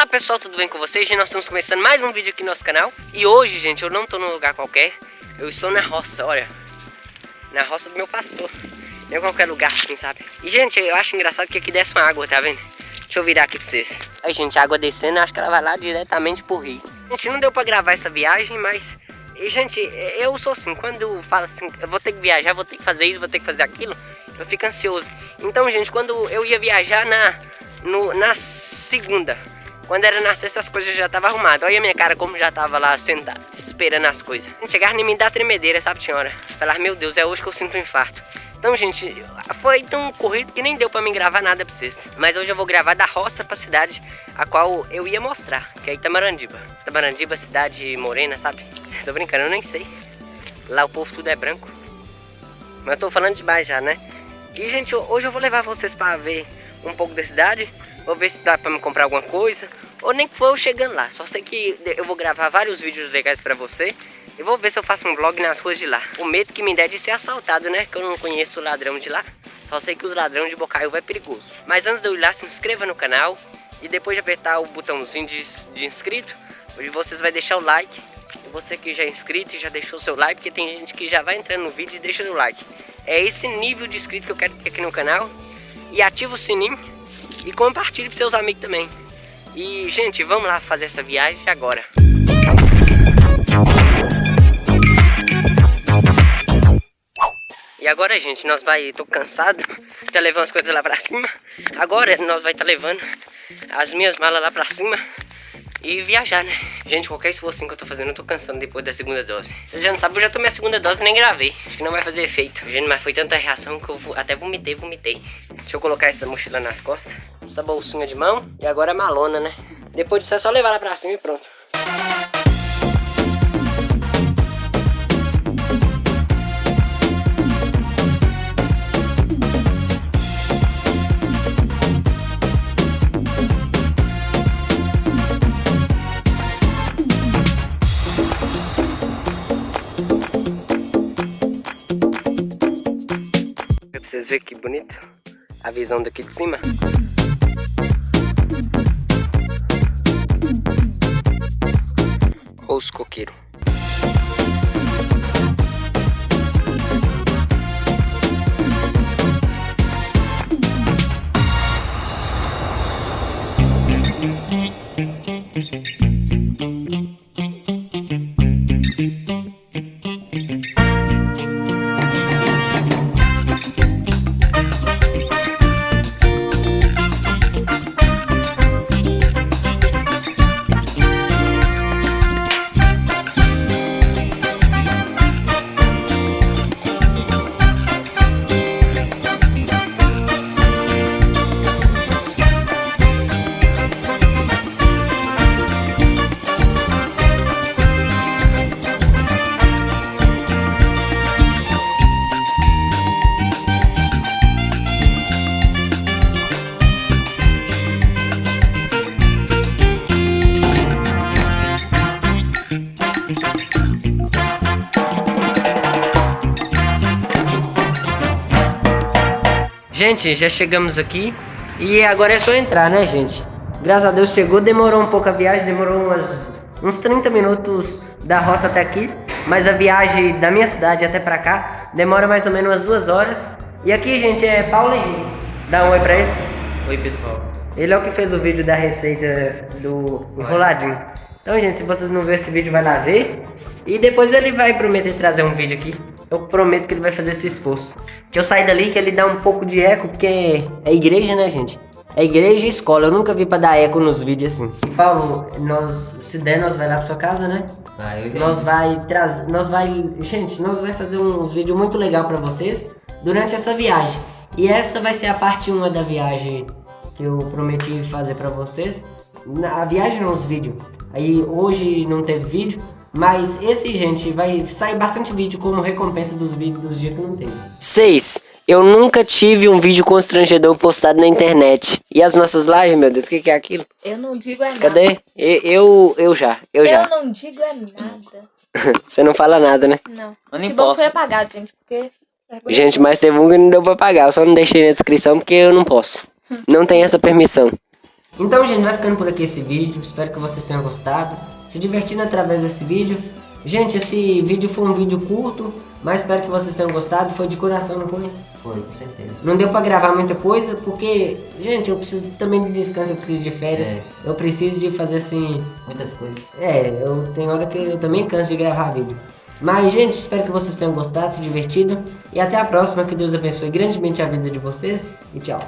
Olá pessoal, tudo bem com vocês? Nós estamos começando mais um vídeo aqui no nosso canal. E hoje, gente, eu não estou num lugar qualquer. Eu estou na roça, olha. Na roça do meu pastor. Não é qualquer lugar assim, sabe? E, gente, eu acho engraçado que aqui desce uma água, tá vendo? Deixa eu virar aqui pra vocês. Aí, gente, a água descendo, acho que ela vai lá diretamente pro rio. Gente, não deu pra gravar essa viagem, mas... E, gente, eu sou assim, quando eu falo assim Eu vou ter que viajar, vou ter que fazer isso, vou ter que fazer aquilo Eu fico ansioso. Então, gente, quando eu ia viajar na... No, na segunda quando era na sexta as coisas já estavam arrumadas. Olha a minha cara como já tava lá sentada, esperando as coisas. Chegar em mim dá tremedeira, sabe, senhora? Falar, meu Deus, é hoje que eu sinto um infarto. Então, gente, foi tão corrido que nem deu pra mim gravar nada pra vocês. Mas hoje eu vou gravar da roça pra cidade a qual eu ia mostrar, que é Itamarandiba. Itamarandiba, cidade morena, sabe? Tô brincando, eu nem sei. Lá o povo tudo é branco. Mas eu tô falando demais já, né? E, gente, hoje eu vou levar vocês pra ver um pouco da cidade Vou ver se dá pra me comprar alguma coisa. Ou nem que for eu chegando lá. Só sei que eu vou gravar vários vídeos legais pra você. E vou ver se eu faço um vlog nas ruas de lá. O medo que me der de ser assaltado, né? Que eu não conheço o ladrão de lá. Só sei que os ladrões de Bocaiúva é perigoso. Mas antes de eu ir lá, se inscreva no canal. E depois de apertar o botãozinho de, de inscrito, vocês vai deixar o like. E você que já é inscrito e já deixou seu like, porque tem gente que já vai entrando no vídeo e deixa o like. É esse nível de inscrito que eu quero aqui no canal. E ativa o sininho e compartilhe para seus amigos também. E, gente, vamos lá fazer essa viagem agora. E agora, gente, nós vai... Tô cansado. Já levando as coisas lá pra cima. Agora nós vai estar tá levando as minhas malas lá pra cima e viajar, né? Gente, qualquer esforço que eu tô fazendo, eu tô cansando depois da segunda dose. Vocês já não sabem, eu já tomei a segunda dose e nem gravei. Acho que não vai fazer efeito. Gente, mas foi tanta reação que eu até vomitei, vomitei. Deixa eu colocar essa mochila nas costas. Essa bolsinha de mão. E agora a malona, né? Depois disso é só levar ela pra cima e pronto. Vocês verem que bonito a visão daqui de cima. Olha os coqueiros. Gente, já chegamos aqui e agora é só entrar, né, gente? Graças a Deus chegou, demorou um pouco a viagem, demorou umas, uns 30 minutos da roça até aqui, mas a viagem da minha cidade até pra cá demora mais ou menos umas duas horas. E aqui, gente, é Paulo Henrique. Dá um oi pra eles. Oi, pessoal. Ele é o que fez o vídeo da receita do enroladinho. Então, gente, se vocês não viram esse vídeo, vai lá ver. E depois ele vai prometer trazer um vídeo aqui eu prometo que ele vai fazer esse esforço. Que eu saí dali que ele dá um pouco de eco, porque é igreja, né, gente? É igreja e escola, eu nunca vi pra dar eco nos vídeos assim. E Paulo, nós, se der, nós vai lá pra sua casa, né? Vai, nós vai trazer, nós vai, gente, nós vai fazer uns vídeos muito legal pra vocês durante essa viagem. E essa vai ser a parte 1 da viagem que eu prometi fazer pra vocês. Na, a viagem não, os vídeos. Aí hoje não teve vídeo, mas esse, gente, vai sair bastante vídeo como recompensa dos vídeos dos dias que não tem. 6. Eu nunca tive um vídeo constrangedor postado na internet. E as nossas lives, meu Deus, o que, que, é aquilo? Eu não digo é nada. Cadê? Eu, eu, eu já, eu, eu já. Eu não digo é nada. Você não fala nada, né? Não. Eu nem posso. foi apagado, gente, porque... Gente, mas teve um que não deu pra pagar. Eu só não deixei na descrição porque eu não posso. não tem essa permissão. Então, gente, vai ficando por aqui esse vídeo. Espero que vocês tenham gostado. Se divertindo através desse vídeo. Gente, esse vídeo foi um vídeo curto, mas espero que vocês tenham gostado. Foi de coração, não foi? Foi, com certeza. Não deu pra gravar muita coisa, porque, gente, eu preciso também de descanso, eu preciso de férias. É. Eu preciso de fazer assim. Muitas coisas. É, eu tenho hora que eu também canso de gravar vídeo. Mas, gente, espero que vocês tenham gostado, se divertido. E até a próxima. Que Deus abençoe grandemente a vida de vocês. E tchau.